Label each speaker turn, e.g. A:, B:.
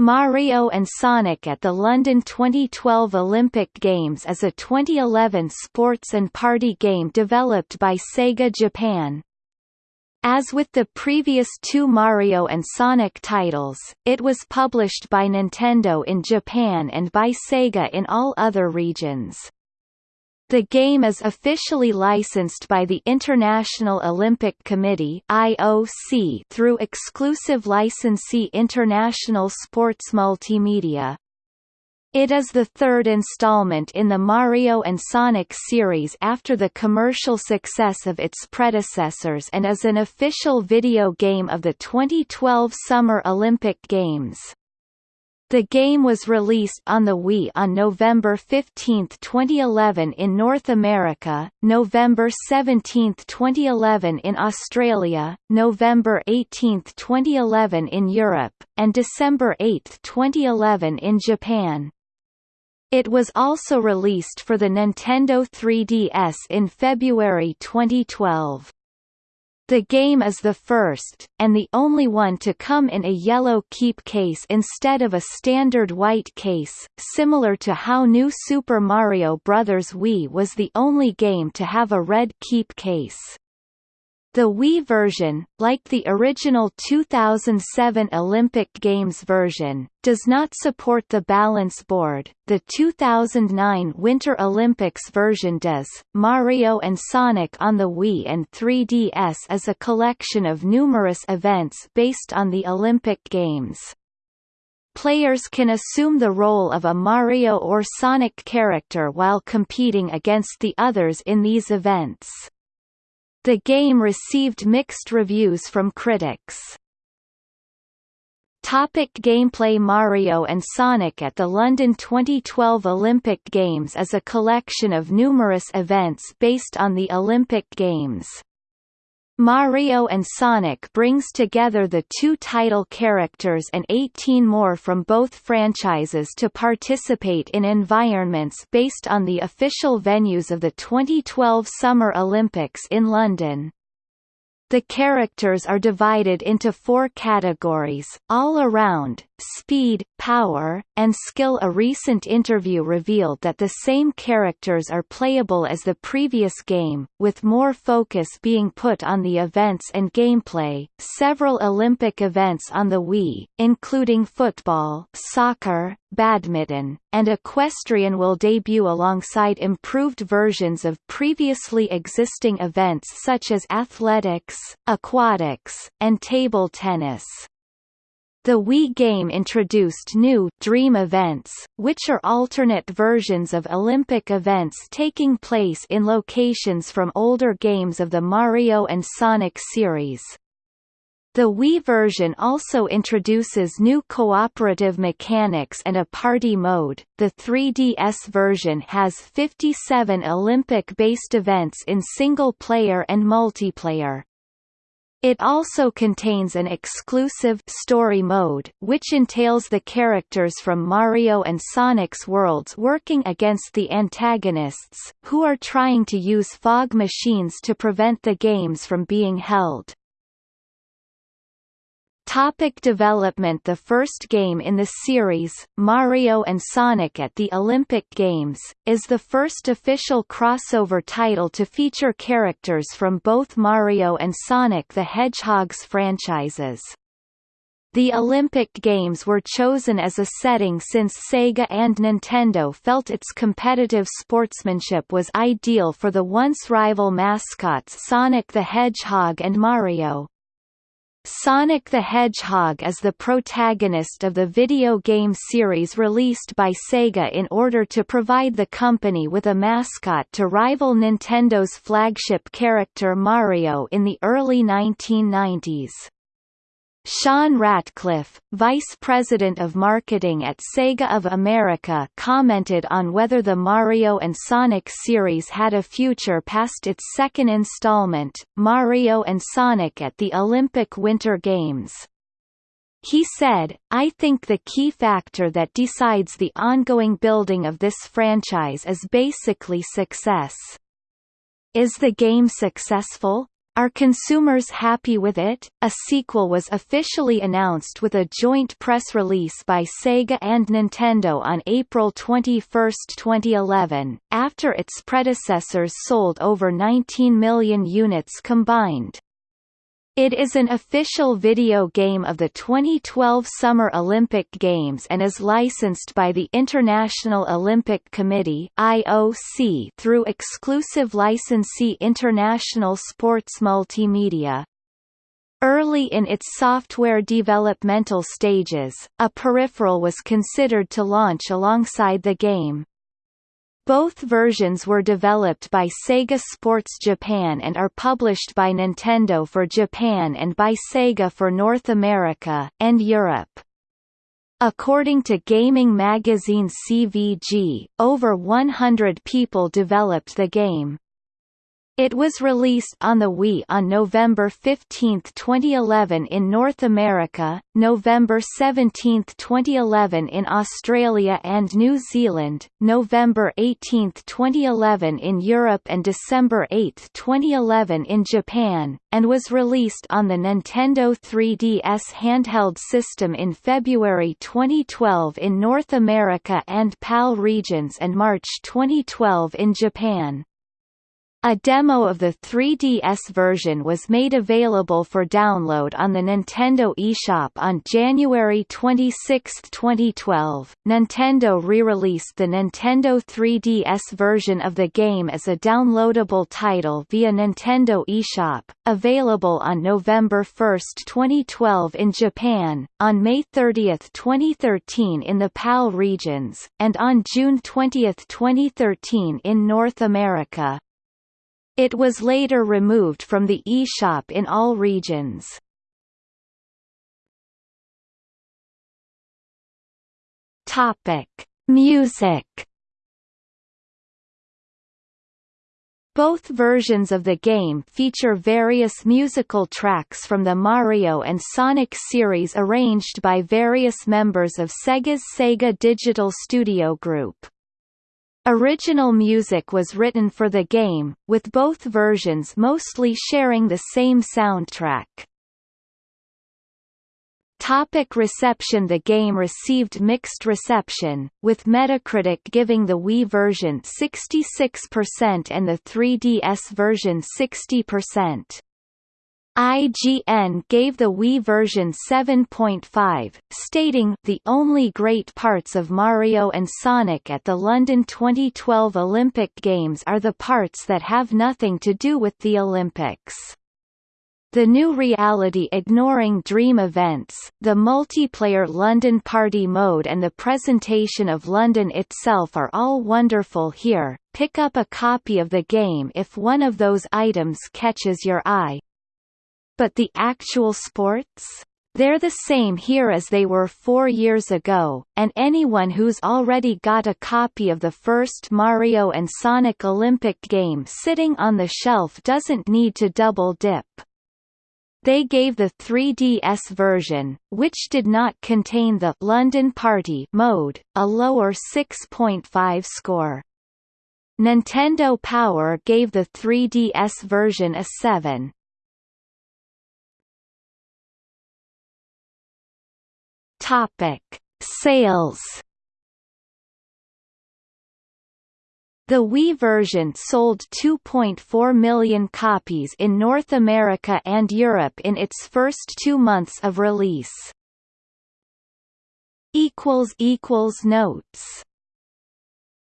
A: Mario and Sonic at the London 2012 Olympic Games is a 2011 sports and party game developed by Sega Japan. As with the previous two Mario and Sonic titles, it was published by Nintendo in Japan and by Sega in all other regions. The game is officially licensed by the International Olympic Committee (IOC) through exclusive licensee International Sports Multimedia. It is the third installment in the Mario and Sonic series after the commercial success of its predecessors and is an official video game of the 2012 Summer Olympic Games. The game was released on the Wii on November 15, 2011 in North America, November 17, 2011 in Australia, November 18, 2011 in Europe, and December 8, 2011 in Japan. It was also released for the Nintendo 3DS in February 2012. The game is the first, and the only one to come in a yellow keep case instead of a standard white case, similar to how New Super Mario Bros. Wii was the only game to have a red keep case. The Wii version, like the original 2007 Olympic Games version, does not support the balance board. The 2009 Winter Olympics version does. Mario and Sonic on the Wii and 3DS is a collection of numerous events based on the Olympic Games. Players can assume the role of a Mario or Sonic character while competing against the others in these events. The game received mixed reviews from critics. Topic gameplay Mario and Sonic at the London 2012 Olympic Games is a collection of numerous events based on the Olympic Games. Mario and Sonic brings together the two title characters and 18 more from both franchises to participate in environments based on the official venues of the 2012 Summer Olympics in London. The characters are divided into four categories, all around, speed, power, and skill A recent interview revealed that the same characters are playable as the previous game, with more focus being put on the events and gameplay. Several Olympic events on the Wii, including football, soccer, badminton, and equestrian will debut alongside improved versions of previously existing events such as athletics, aquatics, and table tennis. The Wii game introduced new Dream events, which are alternate versions of Olympic events taking place in locations from older games of the Mario and Sonic series. The Wii version also introduces new cooperative mechanics and a party mode. The 3DS version has 57 Olympic-based events in single player and multiplayer. It also contains an exclusive story mode, which entails the characters from Mario and Sonic's worlds working against the antagonists, who are trying to use fog machines to prevent the games from being held. Topic development The first game in the series, Mario and Sonic at the Olympic Games, is the first official crossover title to feature characters from both Mario and Sonic the Hedgehog's franchises. The Olympic Games were chosen as a setting since Sega and Nintendo felt its competitive sportsmanship was ideal for the once rival mascots Sonic the Hedgehog and Mario. Sonic the Hedgehog is the protagonist of the video game series released by Sega in order to provide the company with a mascot to rival Nintendo's flagship character Mario in the early 1990s. Sean Ratcliffe, vice president of marketing at Sega of America commented on whether the Mario and Sonic series had a future past its second installment, Mario and Sonic at the Olympic Winter Games. He said, I think the key factor that decides the ongoing building of this franchise is basically success. Is the game successful? Are consumers happy with it? A sequel was officially announced with a joint press release by Sega and Nintendo on April 21, 2011, after its predecessors sold over 19 million units combined. It is an official video game of the 2012 Summer Olympic Games and is licensed by the International Olympic Committee (IOC) through exclusive licensee International Sports Multimedia. Early in its software developmental stages, a peripheral was considered to launch alongside the game. Both versions were developed by Sega Sports Japan and are published by Nintendo for Japan and by Sega for North America, and Europe. According to gaming magazine CVG, over 100 people developed the game. It was released on the Wii on November 15, 2011 in North America, November 17, 2011 in Australia and New Zealand, November 18, 2011 in Europe and December 8, 2011 in Japan, and was released on the Nintendo 3DS handheld system in February 2012 in North America and PAL regions and March 2012 in Japan. A demo of the 3DS version was made available for download on the Nintendo eShop on January 26, 2012. Nintendo re-released the Nintendo 3DS version of the game as a downloadable title via Nintendo eShop, available on November 1, 2012 in Japan, on May 30, 2013 in the PAL regions, and on June 20, 2013 in North America. It was later removed from the eShop in all regions. Topic: Music. Both versions of the game feature various musical tracks from the Mario and Sonic series arranged by various members of Sega's Sega Digital Studio Group. Original music was written for the game, with both versions mostly sharing the same soundtrack. Topic reception The game received mixed reception, with Metacritic giving the Wii version 66% and the 3DS version 60%. IGN gave the Wii version 7.5, stating, The only great parts of Mario and Sonic at the London 2012 Olympic Games are the parts that have nothing to do with the Olympics. The new reality ignoring dream events, the multiplayer London Party mode and the presentation of London itself are all wonderful here. Pick up a copy of the game if one of those items catches your eye, but the actual sports? They're the same here as they were four years ago, and anyone who's already got a copy of the first Mario and Sonic Olympic game sitting on the shelf doesn't need to double dip. They gave the 3DS version, which did not contain the London Party mode, a lower 6.5 score. Nintendo Power gave the 3DS version a 7. Topic: Sales. The Wii version sold 2.4 million copies in North America and Europe in its first two months of release. Notes